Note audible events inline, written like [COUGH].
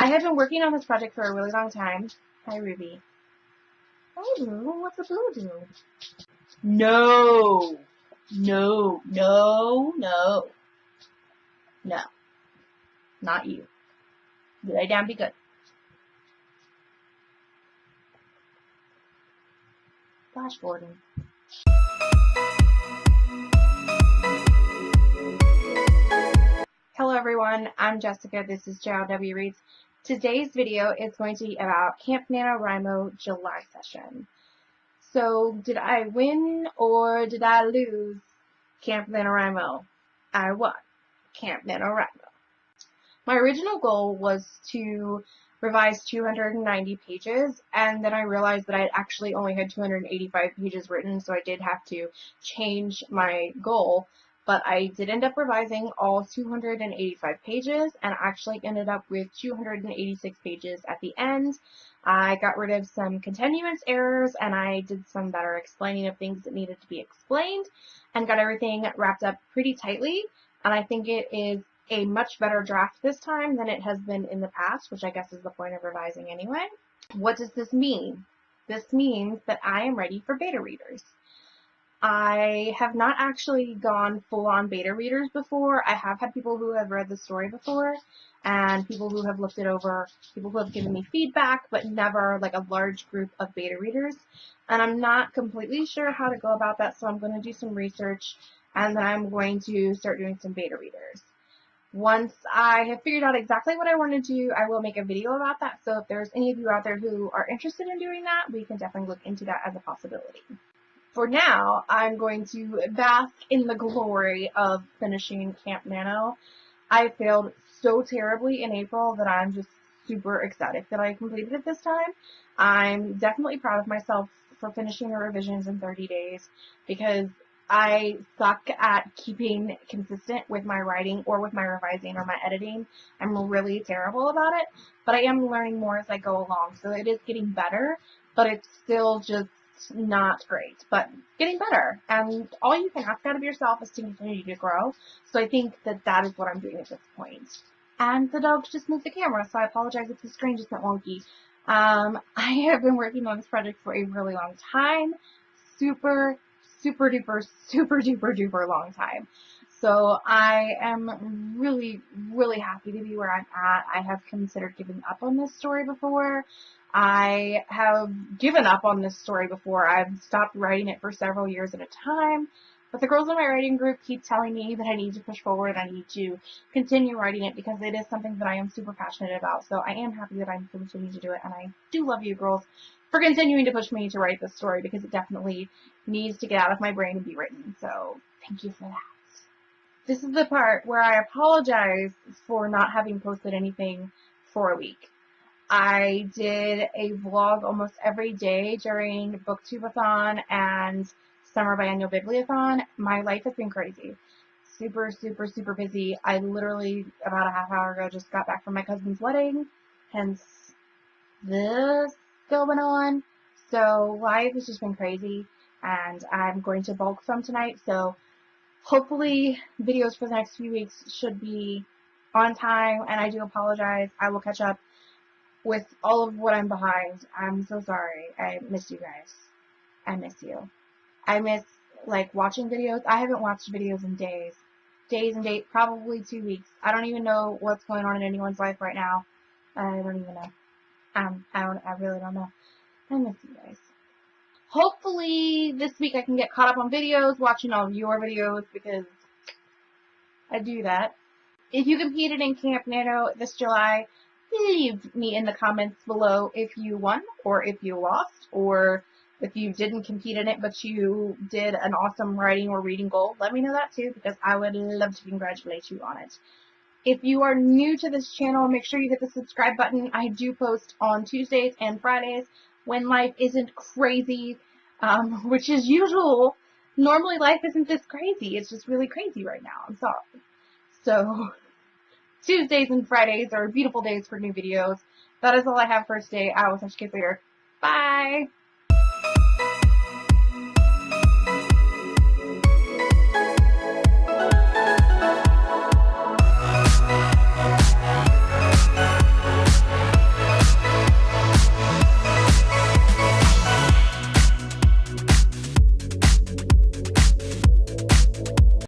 I have been working on this project for a really long time. Hi, Ruby. Hi, Blue. What's a blue do? No. No. No. No. No. Not you. Lay down, be good. Flash. Hello everyone, I'm Jessica, this is JLW Reads. Today's video is going to be about Camp NaNoWriMo July session. So, did I win or did I lose Camp NaNoWriMo? I won Camp NaNoWriMo. My original goal was to revise 290 pages and then I realized that I actually only had 285 pages written so I did have to change my goal but I did end up revising all 285 pages and actually ended up with 286 pages at the end. I got rid of some continuance errors and I did some better explaining of things that needed to be explained and got everything wrapped up pretty tightly and I think it is a much better draft this time than it has been in the past, which I guess is the point of revising anyway. What does this mean? This means that I am ready for beta readers. I have not actually gone full on beta readers before. I have had people who have read the story before and people who have looked it over, people who have given me feedback, but never like a large group of beta readers. And I'm not completely sure how to go about that, so I'm going to do some research and then I'm going to start doing some beta readers. Once I have figured out exactly what I want to do, I will make a video about that. So if there's any of you out there who are interested in doing that, we can definitely look into that as a possibility for now, I'm going to bask in the glory of finishing Camp Nano. I failed so terribly in April that I'm just super ecstatic that I completed it this time. I'm definitely proud of myself for finishing the revisions in 30 days because I suck at keeping consistent with my writing or with my revising or my editing. I'm really terrible about it, but I am learning more as I go along. So it is getting better, but it's still just not great, but getting better. And all you can ask out of yourself is to continue to grow. So I think that that is what I'm doing at this point. And the dog just moved the camera, so I apologize if the screen just went wonky. Um, [LAUGHS] I have been working on this project for a really long time. Super, super duper, super duper duper long time. So I am really, really happy to be where I'm at. I have considered giving up on this story before. I have given up on this story before. I've stopped writing it for several years at a time. But the girls in my writing group keep telling me that I need to push forward. and I need to continue writing it because it is something that I am super passionate about. So I am happy that I'm continuing to do it. And I do love you girls for continuing to push me to write this story because it definitely needs to get out of my brain and be written. So thank you for that. This is the part where I apologize for not having posted anything for a week. I did a vlog almost every day during Booktubeathon and Summer Biannual Bibliothon. My life has been crazy. Super, super, super busy. I literally, about a half hour ago, just got back from my cousin's wedding, hence this going on. So life has just been crazy, and I'm going to bulk some tonight, so hopefully videos for the next few weeks should be on time, and I do apologize. I will catch up with all of what I'm behind. I'm so sorry. I miss you guys. I miss you. I miss like watching videos. I haven't watched videos in days. Days and days, probably two weeks. I don't even know what's going on in anyone's life right now. I don't even know. Um, I don't, I really don't know. I miss you guys. Hopefully this week I can get caught up on videos, watching all of your videos because I do that. If you competed in Camp Nano this July, leave me in the comments below if you won or if you lost or if you didn't compete in it but you did an awesome writing or reading goal. Let me know that too because I would love to congratulate you on it. If you are new to this channel, make sure you hit the subscribe button. I do post on Tuesdays and Fridays when life isn't crazy, um, which is usual. Normally life isn't this crazy. It's just really crazy right now. I'm sorry. So Tuesdays and Fridays are beautiful days for new videos. That is all I have for today. I will touch you guys later. Bye!